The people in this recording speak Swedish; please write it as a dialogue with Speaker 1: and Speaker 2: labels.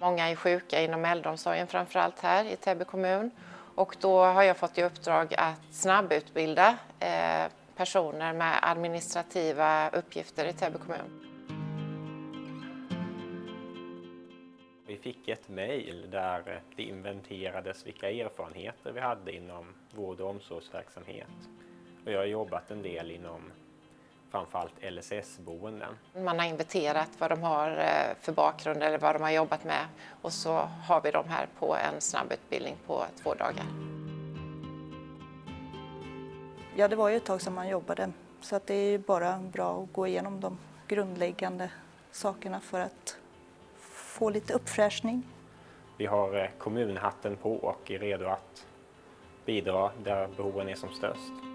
Speaker 1: Många är sjuka inom äldreomsorgen framförallt här i Täby kommun och då har jag fått i uppdrag att snabbutbilda eh, personer med administrativa uppgifter i Täby kommun.
Speaker 2: Vi fick ett mejl där det inventerades vilka erfarenheter vi hade inom vård och omsorgsverksamhet. Och jag har jobbat en del inom framförallt LSS-boenden.
Speaker 1: Man har inventerat vad de har eh, för bakgrund eller vad de har jobbat med och så har vi dem här på en snabbutbildning på två dagar.
Speaker 3: Ja, det var ju ett tag sedan man jobbade så att det är bara bra att gå igenom de grundläggande sakerna för att få lite uppfräschning.
Speaker 2: Vi har eh, kommunhatten på och är redo att bidra där behoven är som störst.